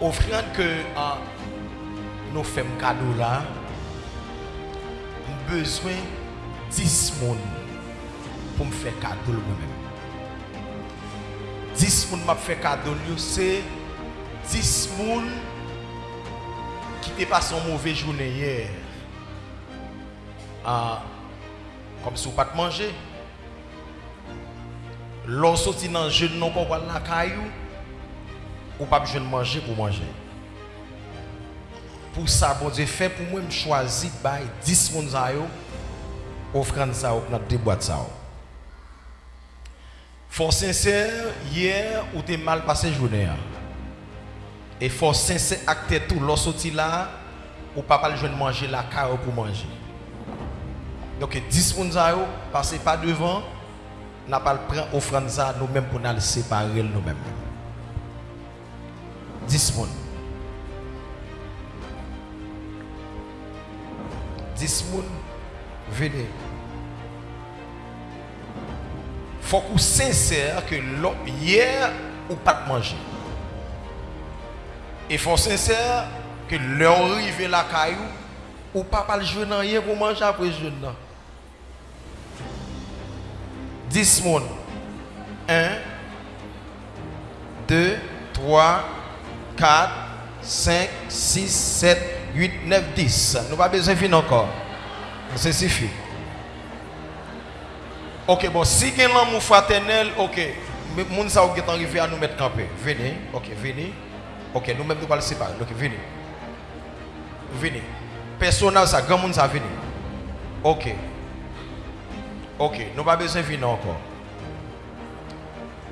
offrande que ah, nous faisons cadeau là, nous besoin de 10 personnes pour me faire cadeau moi-même. 10 personnes m'a fait cadeau, c'est 10 personnes qui ont passé une mauvaise journée hier. Ah, comme si vous pas manger. L'on sorti dans le jeune non qu'on la caillou. ou pas besoin de manger pour manger. Pour ça, bon Dieu fait pour moi, je choisis de 10 personnes offrant ça dans des boîtes. Ça. Fort sincère, hier, ou t'es mal passé journée. Et fort sincère, acte tout, l'on sorti là, ou papa le jeune manger la carreau pour manger. Donc, 10 personnes passez pas devant, n'a pas le prendre offrant ça nous-mêmes pour nous séparer nous-mêmes. 10 moun. 10 moun vene. Fok ou sensèr ke lò yè ou pat manje. E fok sensèr ke lò rive la kayou ou pa pal jwen nan yè pou manje apre jwen nan. 10 moun. 1, 2, 3, 4, 5, 6, 7, 8, 9, 10. Nous pas besoin de finir encore. Ça suffit. Ok, bon, si il y a l'amour fraternel, ok. Sa ou qui arrivé à nous mettre campé. Venez, ok, venez. Ok, nous-mêmes nous le séparer. Ok, venez. Venez. Personnel, ça, grand monde, ça, venez. Ok. Ok, nous pas besoin de finir encore.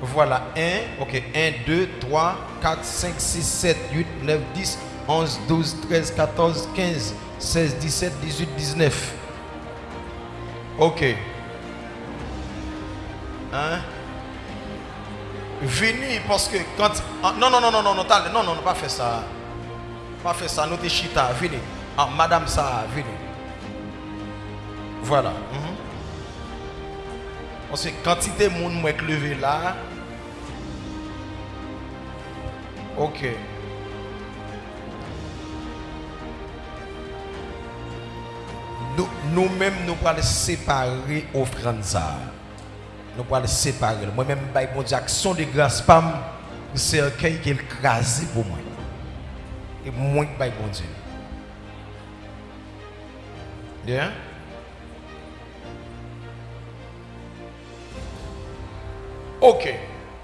Voilà, 1, ok, 1, 2, 3, 4, 5, 6, 7, 8, 9, 10, 11, 12, 13, 14, 15, 16, 17, 18, 19. Ok. Hein? Venez parce que quand. ah, non, non, non, non, non, non, non, non, non, pas faire ça. Pas faire ça, nous t'es chita, venez. Ah, madame ça, venez. Voilà. mhm. Parce que quantité de monde moi levé là. OK. Nous- Nous-mêmes, nous allons séparer offrande ça. Nous allons séparer. Moi-même, je Dieu, action de grâce, pam, c'est un qui est écrasé pour moi. Et moi, je bon Dieu. Bien? Ok.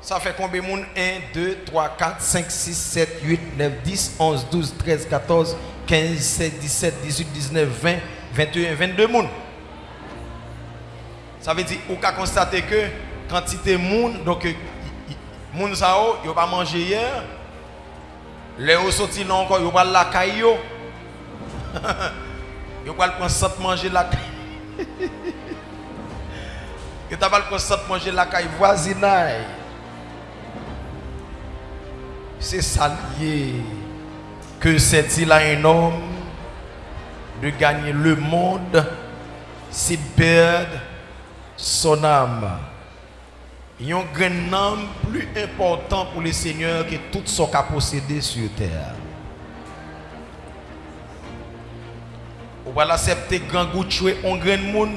Ça fait combien de monde 1, 2, 3, 4, 5, 6, 7, 8, 9, 10, 11, 12, 13, 14, 15, 16, 17, 18, 19, 20, 21, 22 monde. Ça veut dire, on peut constater que quantité de monde, donc, monde ça, yo pas mangé hier. Les au sorti là encore, yo pas la caille yo. Yo pas le prendre manger la caille. Que t'as pas le de manger la caille voisinage. C'est ça lié. Que c'est-il à un homme de gagner le monde s'il perd son âme? Il y a un grand homme plus important pour le Seigneur que tout ce qu'a possédé sur terre. Ou va l'accepter grand goût tuer un grand monde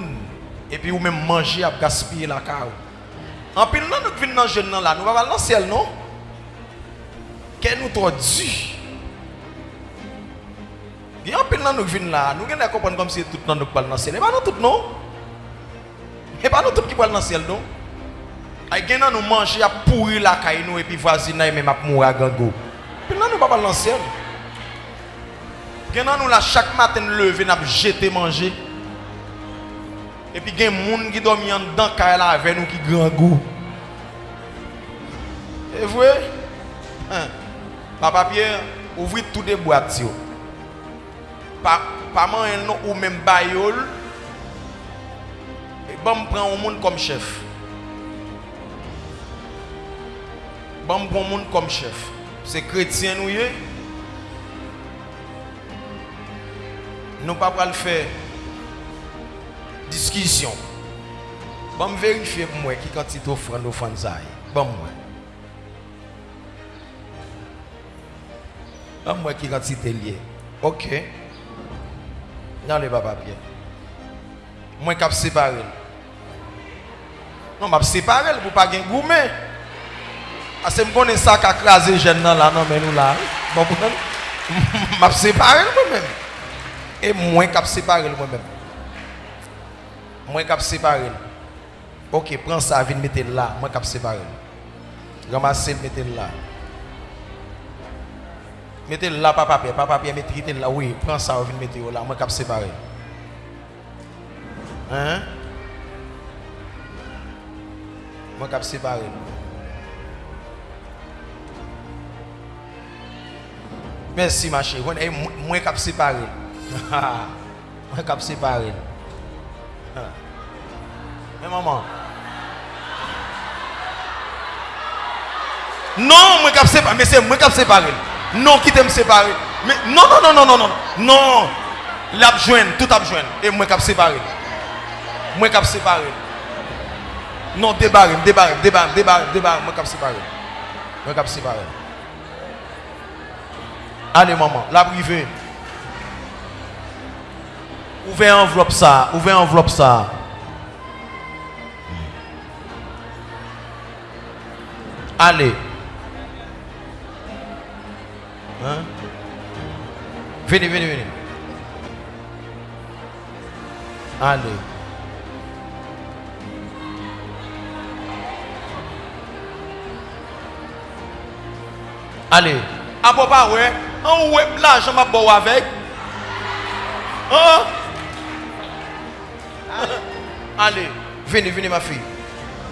et puis ou même manger à gaspiller la cave. En pile nous venons dans nan là, nous pas dans le non Kè nou tò di. Gen yon pil nan nou vin la. Nou gen la kompon kom si tout nan nou pal nan sel. E ba nou tout nou. E ba nou tout ki pal nan sel nou. Ay gen nan nou manche ya pourri la kay nou epi vazina e men map mou a gango. Pil nan nou pa pal nan sel. Gen nan nou la chak maten leve nap jete manje. Epi gen moun ki domi an dan kay la ave nou ki gango. E vwe? Hein? Papa Pierre, ouvri tout de boîte yo. Pa, paman en nou ou men bayol, e bam pran ou moun kom chef. Bam pran moun kom chef. Se kretien nou ye, nou pa pral fè diskisyon. Bam verifiye pou mwen ki kantit ofran do fanzay. Bam mwen. An mwen ki kantite liye. Ok. Nan le ba papye. Mwen kap separe l. Non, map separe l pou pa gen goumen. Ase m konen sa ka kraze jen nan la nan men nou la. Map separe l mwen men. E mwen kap separe l mwen men. Mwen kap separe l. Ok, pren sa vin metel la. Mwen kap separe l. Ramase metel la. mettez là pas papier, pas papier, mettez là, oui, prends ça, vous mettez là, moi cap séparer. Hein? Moi cap séparer. Merci ma chérie, moi eh, cap séparer. Moi cap séparer. Mais maman. Non, moi cap séparer, mais c'est moi cap séparer. Non, qui t'aime séparer. Mais non, non, non, non, non, non. Non. L'a joindre, tout a joindre. Et moi qui séparé. Moi qui séparé. Non, débarre, débarre, débarre, débarre, débarre. Moi qui séparé. Moi qui séparé. Allez, maman, la privée. Ouvrez enveloppe ça, ouvrez enveloppe ça. Allez. Hein? Venez, venez, venez. Allez. Allez. Ah, papa, ouais. On ouais, l'argent m'a beau avec? Hein? Allez. Venez, venez, ma fille.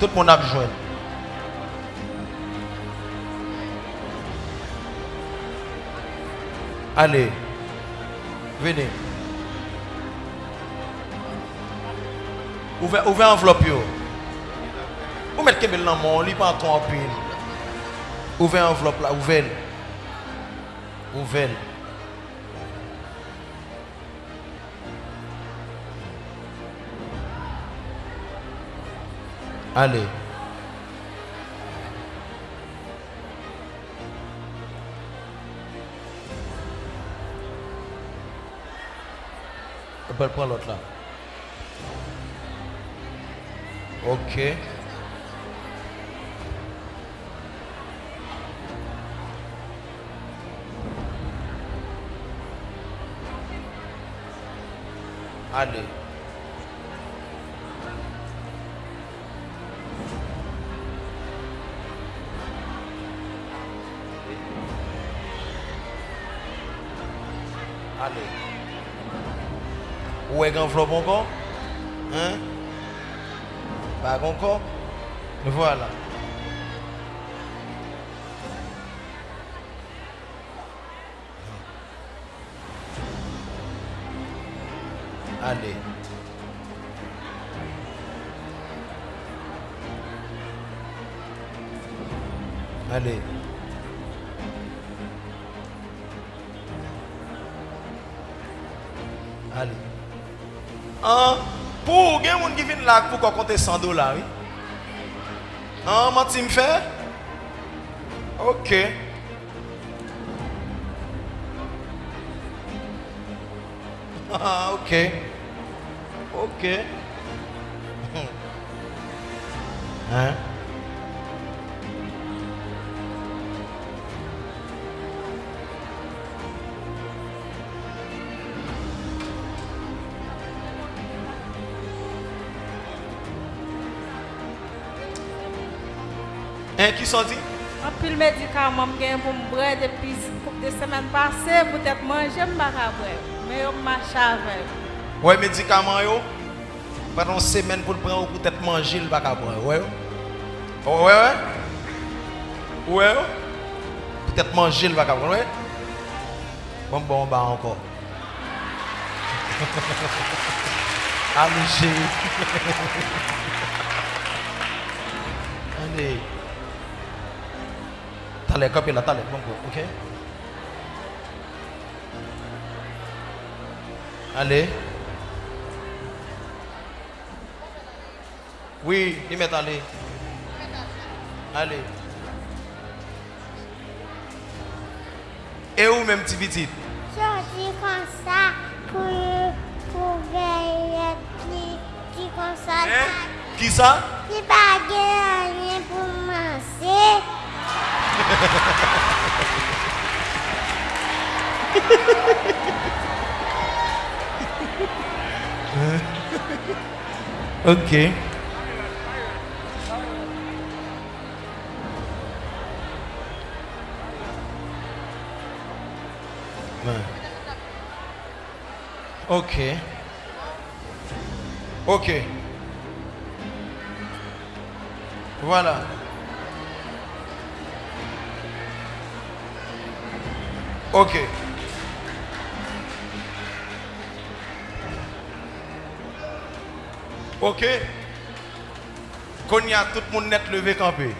Tout le monde a besoin. Allez. Venez. Ouvrez, ouvrez enveloppe. Vous mettez dans mon lit, pas en pile. Ouvrez enveloppe là, ouvrez. Ouvrez. Allez. berpalutlah. Okey. Ada. Ada. Où est enveloppe encore Hein Pas encore Voilà. Allez. Allez. Allez. An, pou gen moun ki vin lak pou kon konte 100 dolar. An, mati m fè? Ok. ok. Ok. Hein? Hein, qui sont dit? En pile médicament, je pour me boire depuis des semaines passées, peut-être manger, je ne. Mais je marche avec. Ouais, médicaments, yo. Pendant une semaine pour le prendre peut-être manger le bac à boire. Ouais. Ouais, ouais. Ouais. Peut-être manger le bac à boire. Ouais. Bon, bon, bah encore. Allez, chérie. Allez. Tale, kapi la, tale, bongo, bon, ok? Ale. Oui, li met ale. Ale. E ou menm ti bitit? Chordi kon sa pou veye ki kon sa. Ki sa? Ki bagye ane pou manse. Ok. Ok. Ok. Voilà. Ok. Ok. Qu'on y a tout le monde net levé campé.